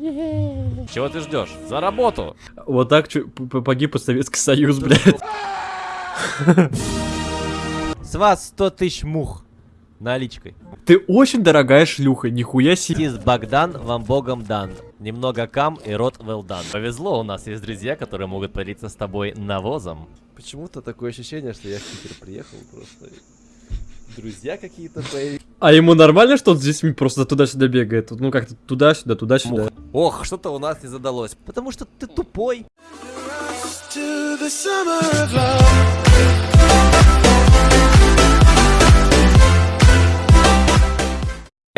Чего ты ждешь? За работу! Вот так погиб Советский Союз, блядь. С вас 100 тысяч мух наличкой. Ты очень дорогая шлюха, нихуя себе. Тис Богдан, вам богом дан. Немного кам и рот well done. Повезло, у нас есть друзья, которые могут поделиться с тобой навозом. Почему-то такое ощущение, что я в Питер приехал просто. Друзья какие-то появились. А ему нормально, что он здесь просто туда-сюда бегает? Ну как-то туда-сюда, туда-сюда. Ох, что-то у нас не задалось. Потому что ты тупой.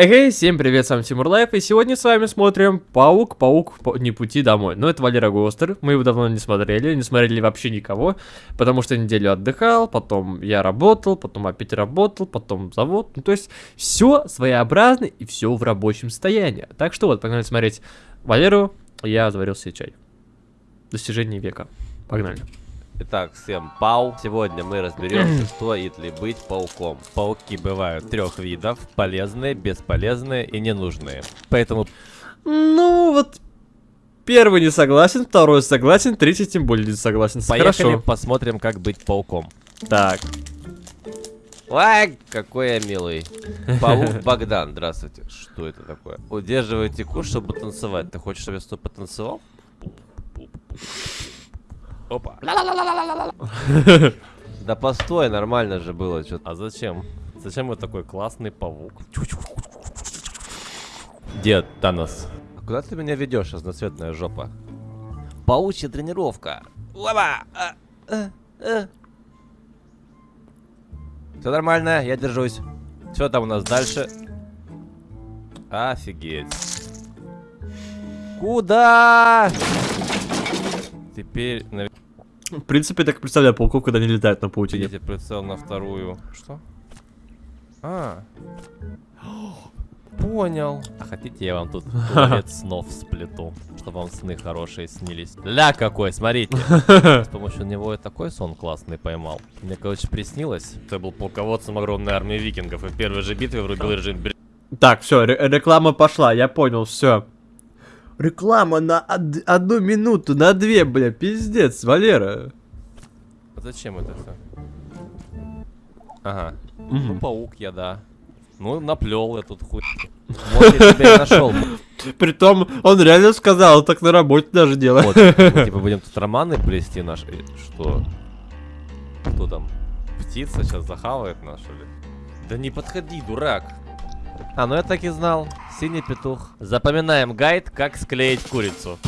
Эй, всем привет, с вами Тимур Life, и сегодня с вами смотрим Паук, Паук, нет пути домой. Но это Валера Гостер, мы его давно не смотрели, не смотрели вообще никого, потому что неделю отдыхал, потом я работал, потом опять работал, потом завод. Ну, то есть, все своеобразно и все в рабочем состоянии. Так что вот, погнали смотреть Валеру, я заварил себе чай. Достижение века. Погнали. Итак, всем пау. Сегодня мы разберемся, стоит ли быть пауком. Пауки бывают трех видов. Полезные, бесполезные и ненужные. Поэтому Ну, вот, первый не согласен, второй согласен, третий тем более не согласен. поехали Хорошо. посмотрим, как быть пауком. Так, Ай, какой я милый. Паук Богдан, здравствуйте. Что это такое? Удерживайте куш, чтобы танцевать. Ты хочешь, чтобы я с тобой потанцевал? Опа. Да постой, нормально же было. А зачем? Зачем вот такой классный паук? Дед Танос. А куда ты меня ведешь, разноцветная жопа? Паучья тренировка. Опа! Все нормально, я держусь. Что там у нас дальше? Офигеть. Куда? Теперь на... в принципе, так представляю пауков, когда они летают на паутине. Видите прицел на вторую. Что? А. Понял. А хотите, я вам тут туалет снов сплету, чтобы вам сны хорошие снились. Ля какой, смотрите. С помощью него я такой сон классный поймал. Мне, короче, приснилось. Я был полководцем огромной армии викингов, и в первой же битве врубил режим Так, все, реклама пошла, я понял, все. Реклама на од- одну минуту, на две, бля, пиздец, Валера. А Зачем это все? Ага. Мгм. Ну, паук я, да. Ну, наплел я тут хуй. Вот я тебя и нашел. Притом, он реально сказал, так на работе даже делает. Вот, мы, типа, будем тут романы плести наши. Э, Что? Кто там? Птица сейчас захавает нас, что ли? Да не подходи, дурак. А, ну я так и знал. Синий петух. Запоминаем гайд, как склеить курицу.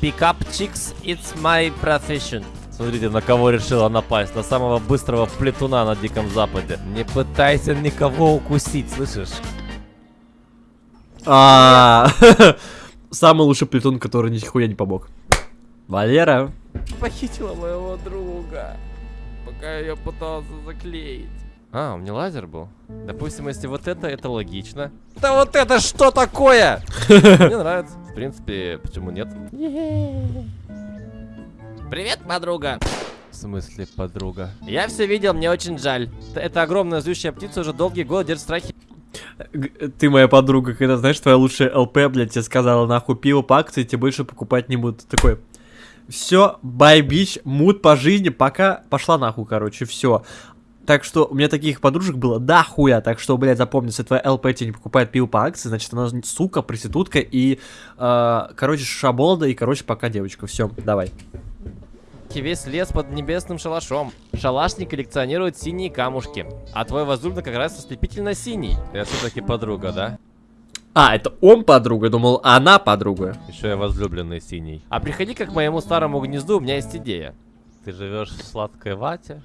Pick up chicks, it's my profession. Смотрите, на кого решила напасть. На самого быстрого плетуна на Диком Западе. Не пытайся никого укусить, слышишь? А, Самый лучший плетун, который нихуя не помог. Валера. Похитила моего друга, пока я пытался заклеить. А, у меня лазер был. Допустим, если вот это, это логично. Да вот это что такое? Мне нравится. В принципе, почему нет? Привет, подруга. В смысле, подруга? Я все видел, мне очень жаль. Эта огромная злющая птица уже долгие годы держит страхи. Ты моя подруга, когда, знаешь, твоя лучшая ЛП, блядь, тебе сказала, нахуй, пиво по акции, тебе больше покупать не будут. Такой, все, бай, бич, мут по жизни, пока пошла нахуй, короче, все. Так что у меня таких подружек было да хуя, так что, блядь, запомни, если твоя ЛП тебе не покупает пиво по акции, значит она сука, проститутка и, э, короче, шаболда и, короче, пока девочка. Все, давай. Весь лес под небесным шалашом. Шалашник коллекционирует синие камушки. А твой возлюбленный как раз ослепительно синий. Я все-таки подруга, да? А, это он подруга, думал, она подруга. Еще я возлюбленный синий. А приходи как к моему старому гнезду, у меня есть идея. Ты живешь в сладкой вате?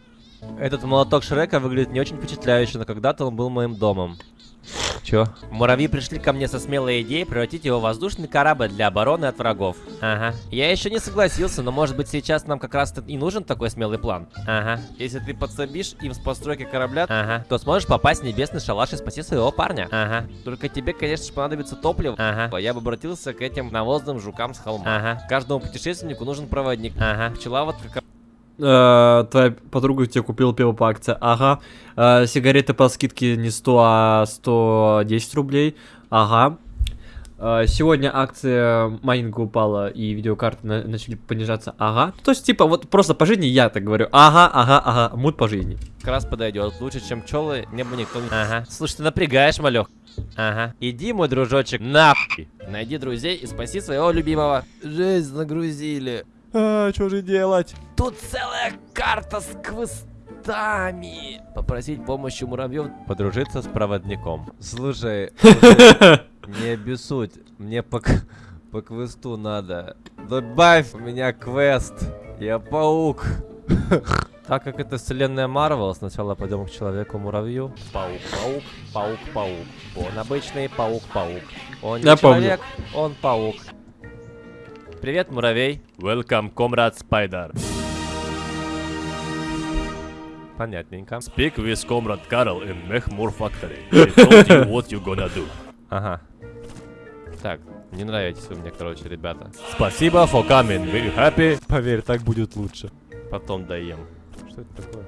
Этот молоток Шрека выглядит не очень впечатляюще, но когда-то он был моим домом. Чё? Муравьи пришли ко мне со смелой идеей превратить его в воздушный корабль для обороны от врагов. Ага. Я еще не согласился, но может быть сейчас нам как раз и нужен такой смелый план. Ага. Если ты подсобишь им с постройкой корабля, ага. то сможешь попасть в небесный шалаш и спасти своего парня. Ага. Только тебе, конечно же, понадобится топливо. Ага. Я бы обратился к этим навозным жукам с холма. Ага. Каждому путешественнику нужен проводник. Ага. Пчеловод как Э, твоя подруга тебе купила пиво по акции. Ага. Э, сигареты по скидке не 100, а 110 рублей. Ага. А, Сегодня акция майнинга упала и видеокарты на- начали понижаться. Ага. То есть, типа, вот просто по жизни я так говорю. Ага, ага, ага. Мут по жизни. Как раз подойдет. Лучше, чем пчелы, небо никто не... Ага. Слушай, ты напрягаешь, малек. Ага. Иди, мой дружочек, нахуй. Найди друзей и спаси своего любимого. Жесть, нагрузили. А, что же делать? Тут целая карта с квестами. Попросить помощи муравьев подружиться с проводником. Слушай, слушай, не обессудь. Мне по, по квесту надо. Добавь у меня квест. Я паук. Так как это вселенная Марвел, сначала пойдем к человеку-муравью. Паук, паук, паук, паук. Он обычный паук-паук. Он не Я помню. человек, он паук. Привет, муравей. Welcome, comrade Spider. Понятненько. Speak with Comrade Carol in Mechmore Factory. Told you what you gonna do. Ага. Так, не нравитесь вы мне, короче, ребята. Спасибо for coming. We happy. Поверь, так будет лучше. Потом доем. Что это такое?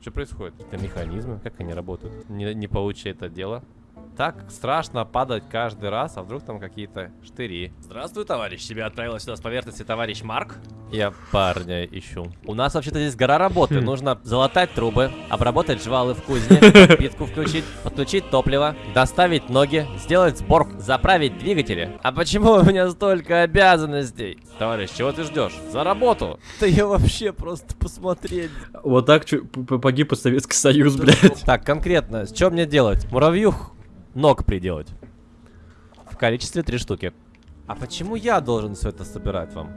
Что происходит? Это механизмы? Как они работают? Не, не получи это дело. Так страшно падать каждый раз, а вдруг там какие-то штыри. Здравствуй, товарищ. Тебя отправила сюда с поверхности товарищ Марк. Я парня ищу. У нас вообще-то здесь гора работы. Нужно залатать трубы, обработать жвалы в кузне, подпитку включить, подключить топливо, доставить ноги, сделать сбор, заправить двигатели. А почему у меня столько обязанностей? Товарищ, чего ты ждешь? За работу! Да я вообще просто посмотреть. Вот так погиб Советский Союз, блядь. Так, конкретно, что мне делать? Муравью ног приделать. В количестве три штуки. А почему я должен все это собирать вам?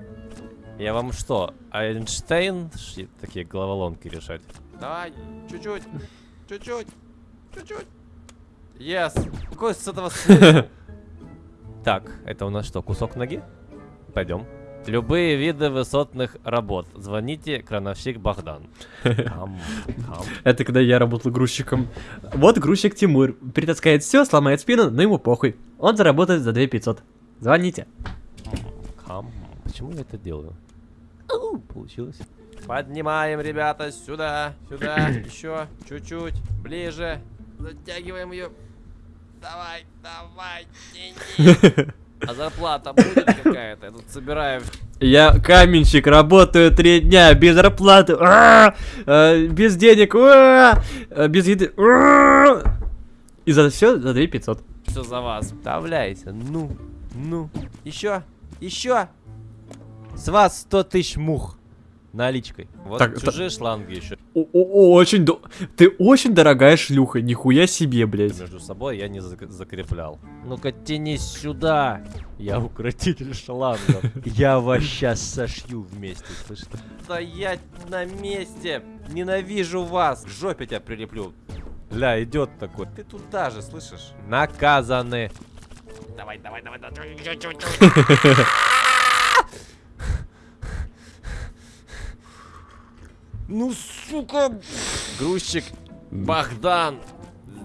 Я вам что, Эйнштейн? Ши- Такие головоломки решать. Давай, чуть-чуть, чуть-чуть, чуть-чуть. Yes. Какой с этого? Так, это у нас что, кусок ноги? Пойдем. Любые виды высотных работ. Звоните, крановщик Богдан. Это когда я работал грузчиком. Вот грузчик Тимур. Притаскает все, сломает спину, но ему похуй. Он заработает за 2500. Звоните. Кам. Почему я это делаю? Ау, получилось. Поднимаем, ребята, сюда, сюда, еще, чуть-чуть, ближе. Затягиваем ее. Давай, давай, тяни. А зарплата будет какая-то? Я тут собираю. Я каменщик, работаю три дня, без зарплаты, а, без денег, а, э, без еды. а. И за все за 2500. Все за вас. Вставляйте. Ну, ну. Еще, еще. С вас 100 тысяч мух. Наличкой. Вот Так, чужие шланги еще. Очень до... Ты очень дорогая шлюха, нихуя себе, блядь. Между собой я не зак- закреплял. Ну-ка, тянись сюда. Я укротитель шлангов. Я вас сейчас сошью вместе, слышишь? Стоять на месте. Ненавижу вас. К жопе тебя прилеплю. Ля, идет такой. Ты туда же, слышишь? Наказаны. Давай, давай, давай, давай. Ну, сука! Грузчик Богдан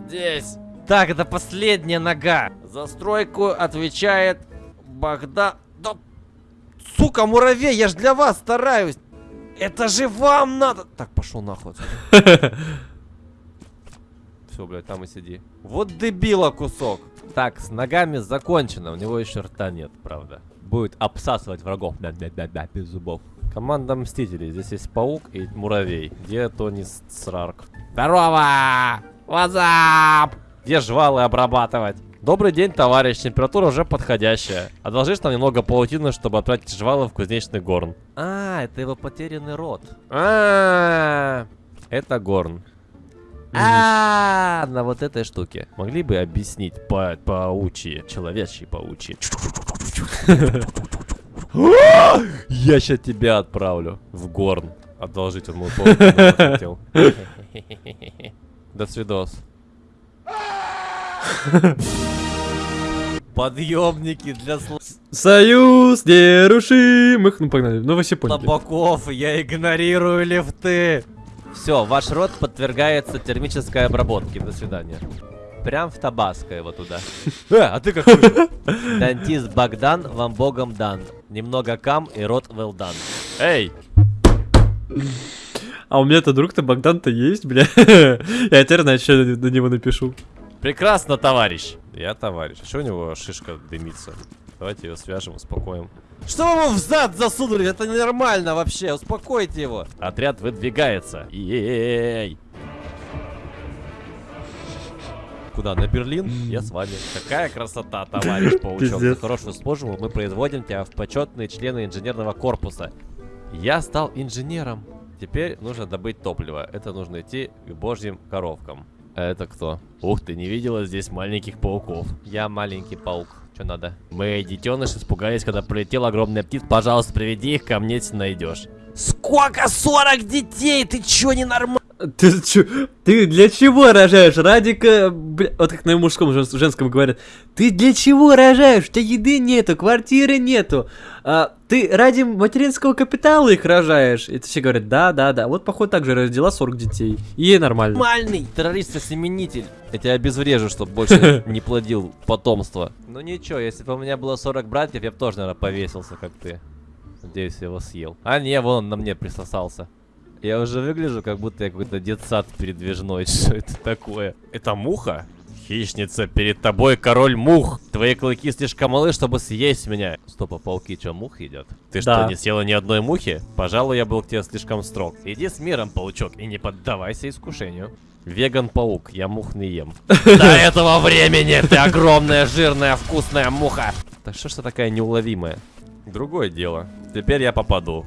здесь. Так, это последняя нога. За стройку отвечает Богдан. Да, сука, муравей, я ж для вас стараюсь. Это же вам надо. Так, пошел нахуй. Все, блядь, там и сиди. Вот дебила кусок. Так, с ногами закончено. У него еще рта нет, правда. Будет обсасывать врагов. Да-да-да-да, без зубов. Команда Мстителей. Здесь есть паук и муравей. Где Тони Срарк? Здорово! Up? Где жвалы обрабатывать? Добрый день, товарищ. Температура уже подходящая. Одолжишь нам немного паутины, чтобы отправить жвалы в кузнечный горн. А, это его потерянный род. А, это горн. А, на вот этой штуке. Могли бы объяснить по паучьи, человечьи паучьи. Я сейчас тебя отправлю в горн. Одолжить он паутину хотел. До свидос. Подъемники для Союз нерушимых. Ну, погнали. Ну, вы все поняли. слабаков, я игнорирую лифты. Все, ваш рот подвергается термической обработке. До свидания. Прям в Табаско его туда. Э, а ты как Дантист Богдан, вам богом дан. Немного кам и рот well done. Эй, А у меня-то друг-то Богдан-то есть, бля. Я теперь, что я на него напишу. Прекрасно, товарищ. Я товарищ. А что у него шишка дымится? Давайте ее свяжем, успокоим. Что вы в зад засунули? Это ненормально вообще. Успокойте его. Отряд выдвигается. Ей. Куда? На Берлин? Я с вами. Какая красота, товарищ паучок. За хорошую службу мы производим тебя в почетные члены инженерного корпуса. Я стал инженером. Теперь нужно добыть топливо. Это нужно идти к божьим коровкам. А это кто? Ух ты, не видела здесь маленьких пауков. Я маленький паук. Что надо? Мы, детеныши, испугались, когда прилетел огромный птиц. Пожалуйста, приведи их ко мне, если найдешь. Сколько? 40 детей? Ты чё, ненормально? Ты чё? Ты для чего рожаешь? Ради... ка- бля, вот как на мужском, жен- женском говорят. Ты для чего рожаешь? У тебя еды нету, квартиры нету. А, ты ради материнского капитала их рожаешь. И все говорят, да, да, да. Вот, походу, так же родила 40 детей. И ей нормально. Нормальный террорист-осеменитель. Я тебя обезврежу, чтобы больше не плодил потомство. Ну ничего, если бы у меня было 40 братьев, я бы тоже, наверное, повесился, как ты. Надеюсь, я его съел. А не, вон он на мне присосался. Я уже выгляжу, как будто я какой-то детсад передвижной. Что это такое? Это муха? Хищница, перед тобой король мух. Твои клыки слишком малы, чтобы съесть меня. Стоп, а пауки что, мух едят? Ты Да. что, не съела ни одной мухи? Пожалуй, я был к тебе слишком строг. Иди с миром, паучок, и не поддавайся искушению. Веган-паук, я мух не ем. До этого времени ты огромная, жирная, вкусная муха. Да что ж ты такая неуловимая? Другое дело. Теперь я попаду.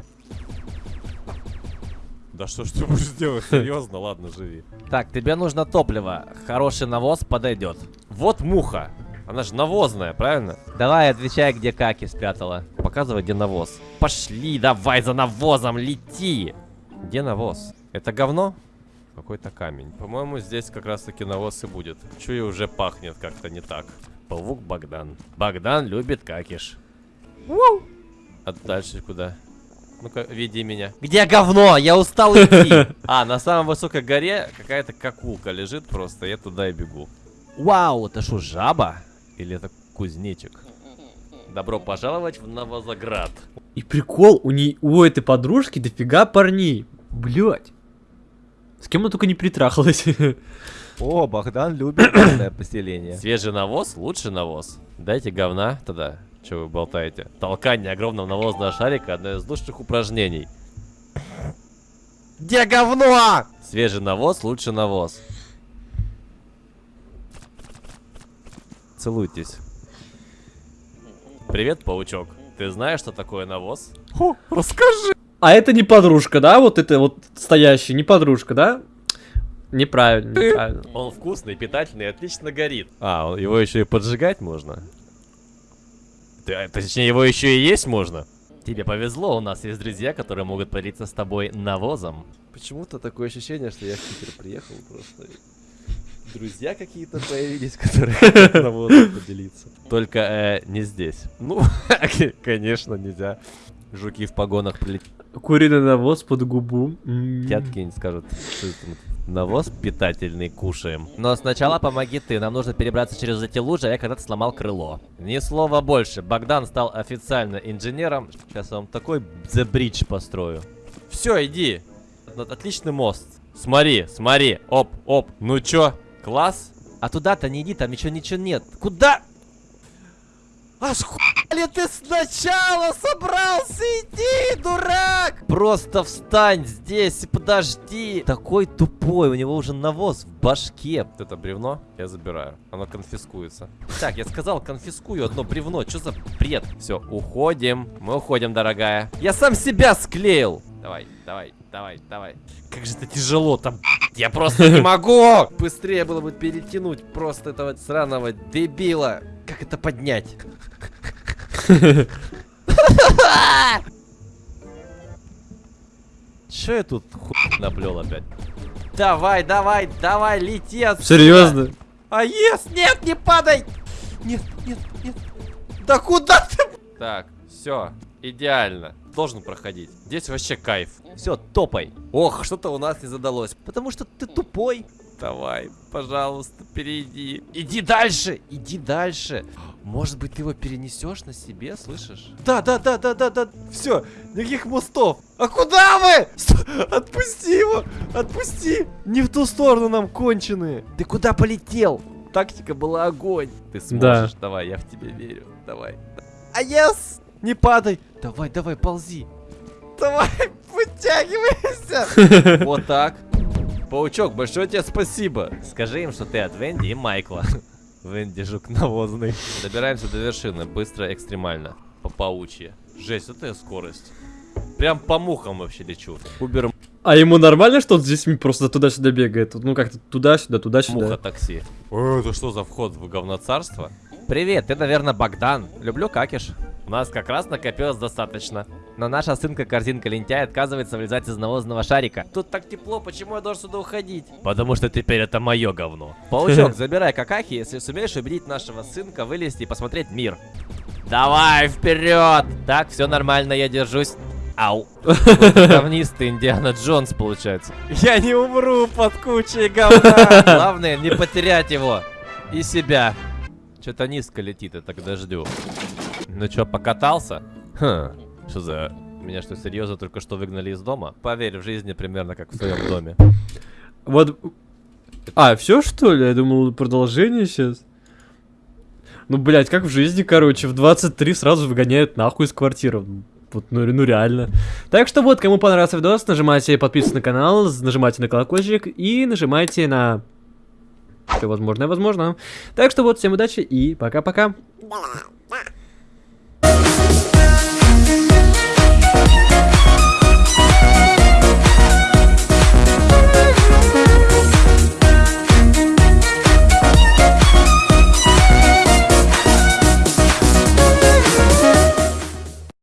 Да что ж ты будешь делать? Серьезно? Ладно, живи. Так, тебе нужно топливо. Хороший навоз подойдет. Вот муха. Она же навозная, правильно? Давай, отвечай, где каки спрятала. Показывай, где навоз. Пошли, давай за навозом, лети. Где навоз? Это говно? Какой-то камень. По-моему, здесь как раз таки навоз и будет. Чую, уже пахнет как-то не так. Паук Богдан. Богдан любит какиш. А дальше куда? Ну-ка, веди меня. Где говно? Я устал идти. А, на самой высокой горе какая-то какулка лежит просто. Я туда и бегу. Вау, это что, жаба? Или это кузнечик? Добро пожаловать в Новозаград. И прикол, у, ней, у этой подружки дофига парней. Блять. С кем она только не притрахалась. О, Богдан любит поселение. Свежий навоз, лучший навоз. Дайте говна тогда. Че вы болтаете? Толкание огромного навозного шарика одно из лучших упражнений. Где говно? Свежий навоз, лучший навоз. Целуйтесь. Привет, паучок. Ты знаешь, что такое навоз? расскажи. А это не подружка, да? Вот это вот стоящая, не подружка, да? Неправильно, неправильно. Он вкусный, питательный, отлично горит. А, его еще и поджигать можно? Ты- точнее, его еще и есть можно? Тебе повезло, у нас есть друзья, которые могут поделиться с тобой навозом. Почему-то такое ощущение, что я в Питер приехал просто. Друзья какие-то появились, которые хотят навозом поделиться. Только э, не здесь. Ну, конечно, нельзя. Жуки в погонах прилетят. Куриный навоз под губу. Какие-нибудь скажут, что это навоз питательный кушаем. Но сначала помоги ты, нам нужно перебраться через эти лужи, а я когда-то сломал крыло. Ни слова больше, Богдан стал официально инженером. Сейчас я вам такой The Bridge построю. Все, иди. Отличный мост. Смотри, смотри, оп, оп. Ну чё, класс? А туда-то не иди, там еще ничего нет. Куда? Аж хули ты сначала собрался идти, дурак! Просто встань здесь и подожди. Такой тупой, у него уже навоз в башке. Вот Это бревно я забираю, оно конфискуется. Так, я сказал, конфискую одно бревно, что за бред? Все, уходим, мы уходим, дорогая. Я сам себя склеил. Давай, давай, давай, давай. Как же это тяжело там, я просто не могу. Быстрее было бы перетянуть просто этого сраного дебила. Как это поднять? Че я тут хуй наплел опять? Давай, давай, давай, лети отсюда. Серьезно? А ес, нет, не падай! Нет, нет, нет. Да куда ты? Так, все, идеально. Должен проходить. Здесь вообще кайф. Все, топай. Ох, что-то у нас не задалось. Потому что ты тупой. Давай, пожалуйста, перейди. Иди дальше, иди дальше. Может быть, ты его перенесешь на себе, слышишь? Да, да, да, да, да, да. Все, никаких мостов. А куда вы? Сто- Отпусти его, отпусти. Не в ту сторону нам конченые. Ты куда полетел? тактика была огонь. Ты Да. сможешь, давай, я в тебя верю. Давай. А yes! Не падай! Давай, давай, ползи. Давай, вытягивайся! Вот так. Паучок, большое тебе спасибо. Скажи им, что ты от Венди и Майкла. Венди жук навозный. Добираемся до вершины, быстро, экстремально. По паучье. Жесть, это я скорость. Прям по мухам вообще лечу. Убер А ему нормально, что он здесь просто туда-сюда бегает? Ну как-то туда-сюда, муха туда-сюда. такси. О, это что за вход в говноцарство? Привет, ты, наверное, Богдан. Люблю какиш. У нас как раз накопилось достаточно. Но наша сынка-корзинка лентяй отказывается вылезать из навозного шарика. Тут так тепло, почему я должен сюда уходить? Потому что теперь это мое говно. Паучок, забирай какахи, если сумеешь убедить нашего сынка вылезти и посмотреть мир. Давай, вперед! Так, все нормально, я держусь. Ау. Говнистый Индиана Джонс, получается. Я не умру под кучей говна. Главное, не потерять его. И себя. Что-то низко летит, я так дождю. Ну чё, покатался? Хм, что за... Меня что, серьезно только что выгнали из дома? Поверь, в жизни примерно как в своем доме. Вот. А, все что ли? Я думал, продолжение сейчас. Ну, блядь, как в жизни, короче, в 23 сразу выгоняют нахуй из квартиры. Вот, ну, ну реально. Так что вот, кому понравился видос, нажимайте подписываться на канал, нажимайте на колокольчик и нажимайте на... Все возможное, возможно. Так что вот, всем удачи и пока-пока.